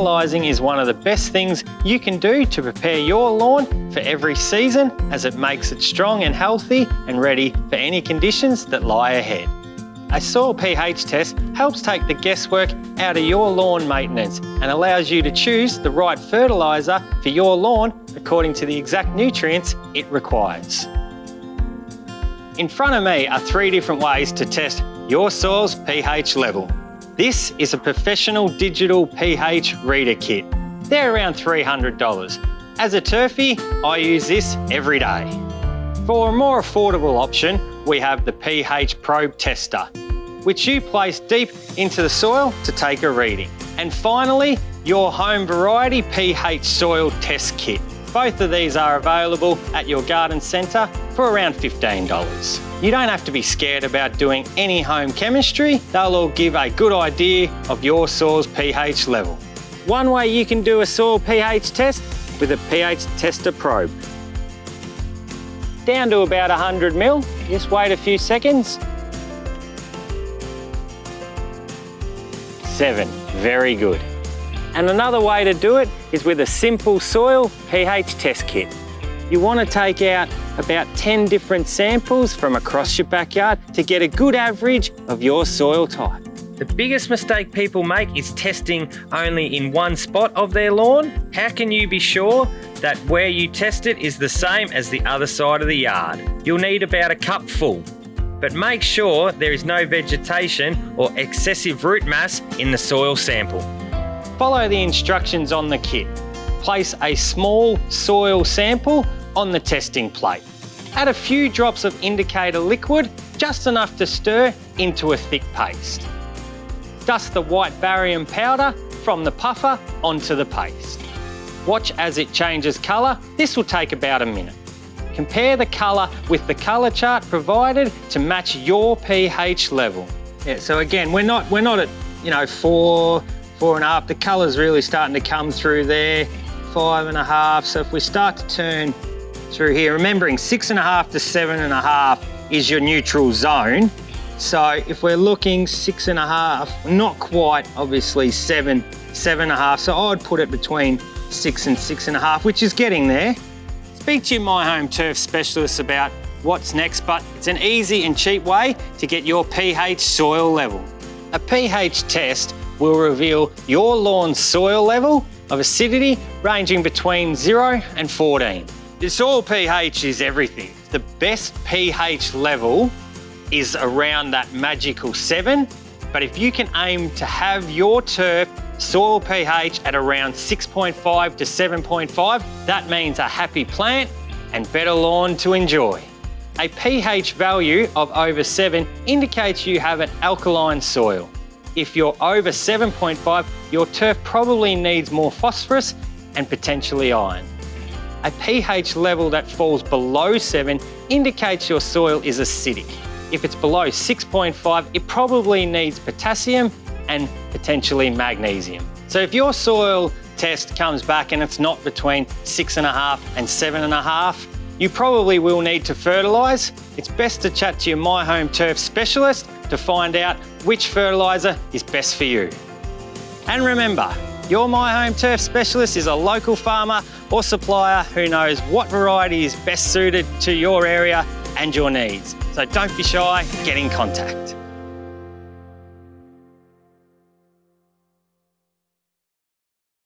fertilising is one of the best things you can do to prepare your lawn for every season as it makes it strong and healthy and ready for any conditions that lie ahead. A soil pH test helps take the guesswork out of your lawn maintenance and allows you to choose the right fertiliser for your lawn according to the exact nutrients it requires. In front of me are three different ways to test your soil's pH level. This is a professional digital pH reader kit. They're around $300. As a turfy, I use this every day. For a more affordable option, we have the pH probe tester, which you place deep into the soil to take a reading. And finally, your home variety pH soil test kit. Both of these are available at your garden centre for around $15. You don't have to be scared about doing any home chemistry. They'll all give a good idea of your soil's pH level. One way you can do a soil pH test with a pH tester probe. Down to about 100 mil, just wait a few seconds. Seven, very good. And another way to do it is with a simple soil pH test kit. You want to take out about 10 different samples from across your backyard to get a good average of your soil type. The biggest mistake people make is testing only in one spot of their lawn. How can you be sure that where you test it is the same as the other side of the yard? You'll need about a cup full, but make sure there is no vegetation or excessive root mass in the soil sample. Follow the instructions on the kit. Place a small soil sample on the testing plate. Add a few drops of indicator liquid, just enough to stir into a thick paste. Dust the white barium powder from the puffer onto the paste. Watch as it changes colour. This will take about a minute. Compare the colour with the colour chart provided to match your pH level. Yeah, so again, we're not, we're not at, you know, four, four and a half. The colour's really starting to come through there, five and a half. So if we start to turn through here, remembering six and a half to seven and a half is your neutral zone. So if we're looking six and a half, not quite obviously seven, seven and a half. So I'd put it between six and six and a half, which is getting there. Speak to My Home Turf specialist about what's next, but it's an easy and cheap way to get your pH soil level. A pH test will reveal your lawn's soil level of acidity ranging between 0 and 14. The soil pH is everything. The best pH level is around that magical 7, but if you can aim to have your turf soil pH at around 6.5 to 7.5, that means a happy plant and better lawn to enjoy. A pH value of over 7 indicates you have an alkaline soil. If you're over 7.5, your turf probably needs more phosphorus and potentially iron. A pH level that falls below 7 indicates your soil is acidic. If it's below 6.5, it probably needs potassium and potentially magnesium. So if your soil test comes back and it's not between six and a half and seven and a half, you probably will need to fertilise. It's best to chat to your My Home Turf specialist to find out which fertiliser is best for you. And remember, your My Home Turf specialist is a local farmer or supplier who knows what variety is best suited to your area and your needs. So don't be shy, get in contact.